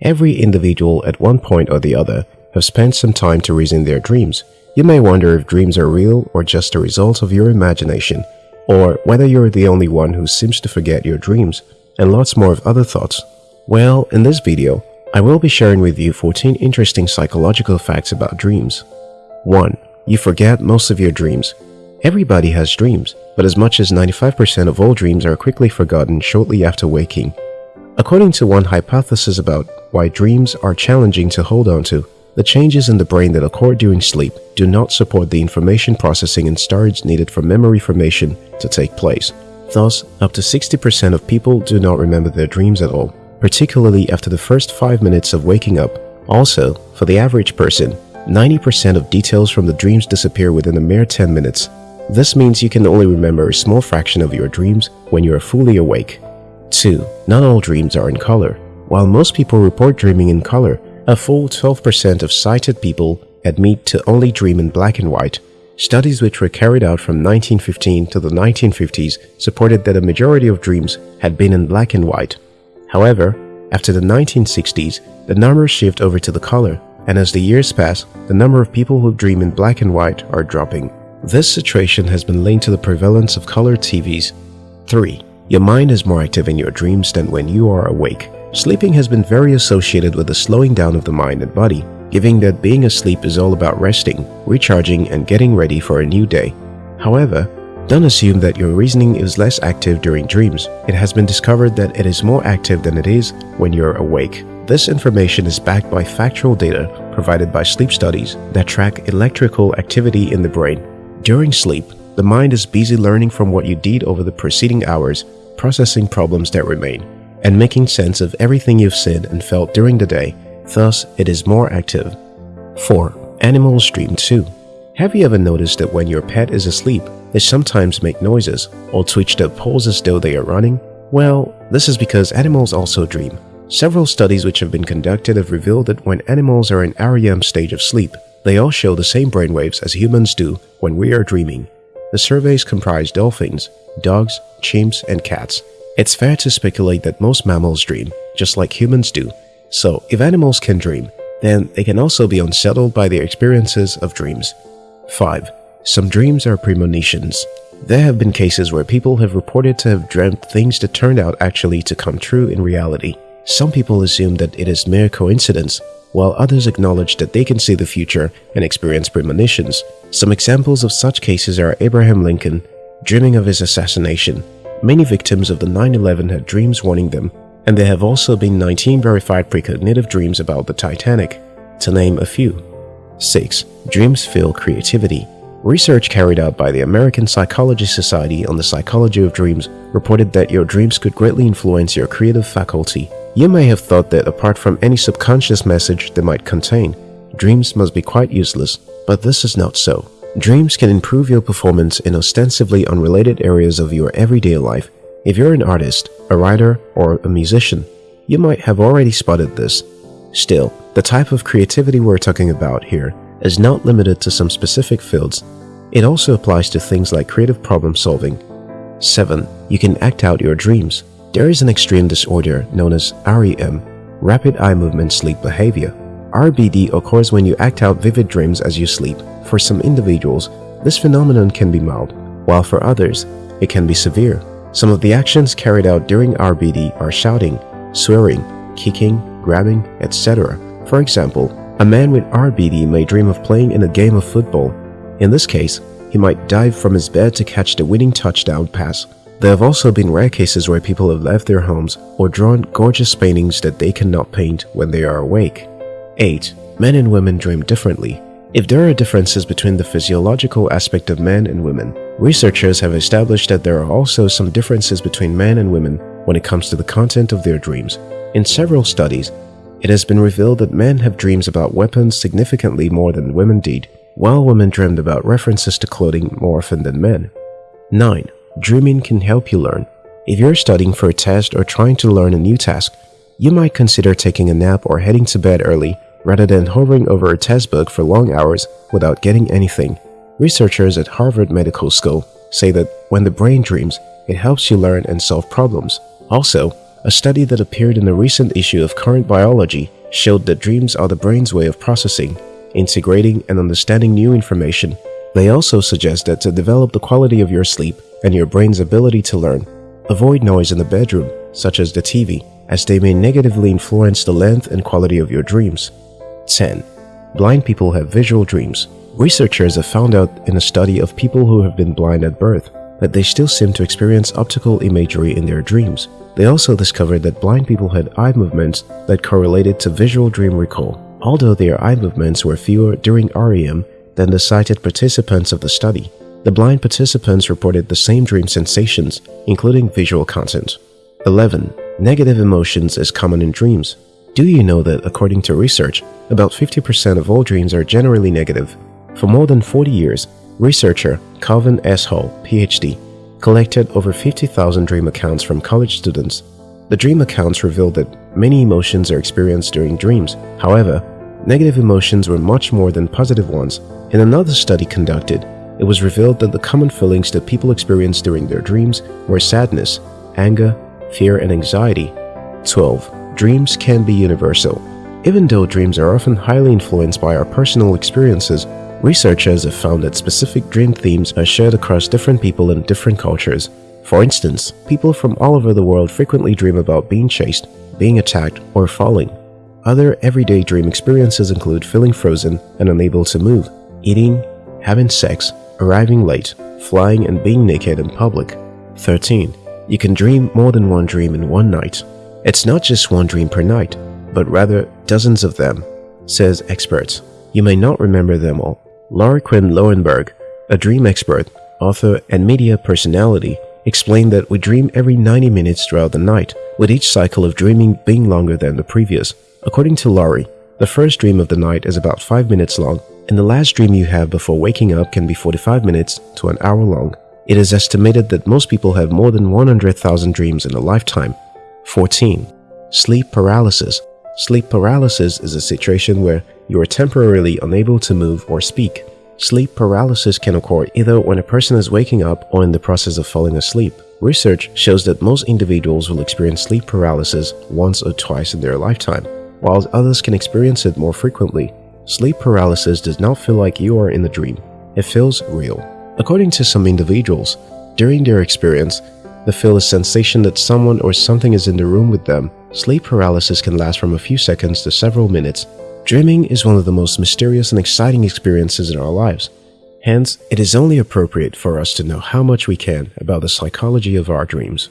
Every individual at one point or the other have spent some time to reason their dreams. You may wonder if dreams are real or just a result of your imagination, or whether you're the only one who seems to forget your dreams, and lots more of other thoughts. Well, in this video, I will be sharing with you 14 interesting psychological facts about dreams. 1. You forget most of your dreams. Everybody has dreams, but as much as 95% of all dreams are quickly forgotten shortly after waking. According to one hypothesis about why dreams are challenging to hold on to, the changes in the brain that occur during sleep do not support the information processing and storage needed for memory formation to take place. Thus, up to 60% of people do not remember their dreams at all, particularly after the first 5 minutes of waking up. Also, for the average person, 90% of details from the dreams disappear within a mere 10 minutes. This means you can only remember a small fraction of your dreams when you are fully awake. 2. Not all dreams are in color. While most people report dreaming in color, a full 12% of sighted people admit to only dream in black and white. Studies which were carried out from 1915 to the 1950s supported that a majority of dreams had been in black and white. However, after the 1960s, the numbers shift over to the color, and as the years pass, the number of people who dream in black and white are dropping. This situation has been linked to the prevalence of color TVs. 3. Your mind is more active in your dreams than when you are awake. Sleeping has been very associated with the slowing down of the mind and body, giving that being asleep is all about resting, recharging, and getting ready for a new day. However, don't assume that your reasoning is less active during dreams. It has been discovered that it is more active than it is when you're awake. This information is backed by factual data provided by sleep studies that track electrical activity in the brain. During sleep, the mind is busy learning from what you did over the preceding hours, processing problems that remain and making sense of everything you've said and felt during the day, thus it is more active. 4. Animals dream too. Have you ever noticed that when your pet is asleep, they sometimes make noises or twitch their paws as though they are running? Well, this is because animals also dream. Several studies which have been conducted have revealed that when animals are in REM stage of sleep, they all show the same brainwaves as humans do when we are dreaming. The surveys comprise dolphins, dogs, chimps, and cats, it's fair to speculate that most mammals dream, just like humans do. So, if animals can dream, then they can also be unsettled by their experiences of dreams. 5. Some dreams are premonitions. There have been cases where people have reported to have dreamt things that turned out actually to come true in reality. Some people assume that it is mere coincidence, while others acknowledge that they can see the future and experience premonitions. Some examples of such cases are Abraham Lincoln, dreaming of his assassination, Many victims of the 9-11 had dreams warning them, and there have also been 19 verified precognitive dreams about the Titanic, to name a few. 6. Dreams fuel creativity. Research carried out by the American Psychology Society on the psychology of dreams reported that your dreams could greatly influence your creative faculty. You may have thought that apart from any subconscious message they might contain, dreams must be quite useless, but this is not so. Dreams can improve your performance in ostensibly unrelated areas of your everyday life. If you're an artist, a writer, or a musician, you might have already spotted this. Still, the type of creativity we're talking about here is not limited to some specific fields. It also applies to things like creative problem solving. 7. You can act out your dreams. There is an extreme disorder known as REM, Rapid Eye Movement Sleep Behavior. RBD occurs when you act out vivid dreams as you sleep. For some individuals, this phenomenon can be mild, while for others, it can be severe. Some of the actions carried out during RBD are shouting, swearing, kicking, grabbing, etc. For example, a man with RBD may dream of playing in a game of football. In this case, he might dive from his bed to catch the winning touchdown pass. There have also been rare cases where people have left their homes or drawn gorgeous paintings that they cannot paint when they are awake. 8. Men and women dream differently. If there are differences between the physiological aspect of men and women, researchers have established that there are also some differences between men and women when it comes to the content of their dreams. In several studies, it has been revealed that men have dreams about weapons significantly more than women did, while women dreamed about references to clothing more often than men. 9. Dreaming can help you learn. If you're studying for a test or trying to learn a new task, you might consider taking a nap or heading to bed early rather than hovering over a test book for long hours without getting anything. Researchers at Harvard Medical School say that when the brain dreams, it helps you learn and solve problems. Also, A study that appeared in the recent issue of Current Biology showed that dreams are the brain's way of processing, integrating, and understanding new information. They also suggest that to develop the quality of your sleep and your brain's ability to learn, avoid noise in the bedroom, such as the TV, as they may negatively influence the length and quality of your dreams. 10. Blind people have visual dreams. Researchers have found out in a study of people who have been blind at birth that they still seem to experience optical imagery in their dreams. They also discovered that blind people had eye movements that correlated to visual dream recall, although their eye movements were fewer during REM than the sighted participants of the study. The blind participants reported the same dream sensations, including visual content. 11. Negative emotions is common in dreams. Do you know that according to research, about 50% of all dreams are generally negative? For more than 40 years, researcher Calvin S. Hall, PhD, collected over 50,000 dream accounts from college students. The dream accounts revealed that many emotions are experienced during dreams. However, negative emotions were much more than positive ones. In another study conducted, it was revealed that the common feelings that people experience during their dreams were sadness, anger, fear, and anxiety. 12. Dreams can be universal. Even though dreams are often highly influenced by our personal experiences, researchers have found that specific dream themes are shared across different people in different cultures. For instance, people from all over the world frequently dream about being chased, being attacked, or falling. Other everyday dream experiences include feeling frozen and unable to move, eating, having sex, arriving late, flying, and being naked in public. 13. You can dream more than one dream in one night. It's not just one dream per night, but rather dozens of them, says experts. You may not remember them all. Lauri Quinn Loewenberg, a dream expert, author, and media personality, explained that we dream every 90 minutes throughout the night, with each cycle of dreaming being longer than the previous. According to Lauri, the first dream of the night is about 5 minutes long, and the last dream you have before waking up can be 45 minutes to an hour long. It is estimated that most people have more than 100,000 dreams in a lifetime. 14. Sleep paralysis. Sleep paralysis is a situation where you are temporarily unable to move or speak. Sleep paralysis can occur either when a person is waking up or in the process of falling asleep. Research shows that most individuals will experience sleep paralysis once or twice in their lifetime, while others can experience it more frequently. Sleep paralysis does not feel like you are in a dream. It feels real. According to some individuals, during their experience, they feel a sensation that someone or something is in the room with them. Sleep paralysis can last from a few seconds to several minutes. Dreaming is one of the most mysterious and exciting experiences in our lives. Hence, it is only appropriate for us to know how much we can about the psychology of our dreams.